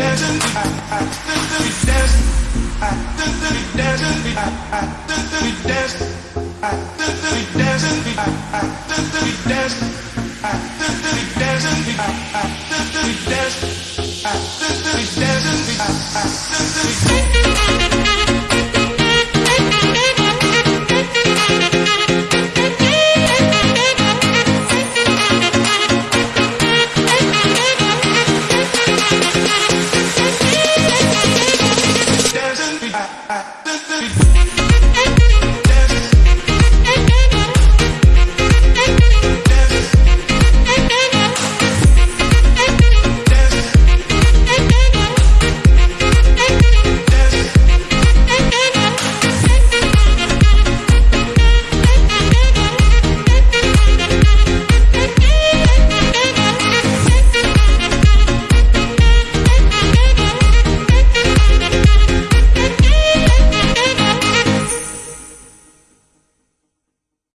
i we dancing, we dancing, we dancing,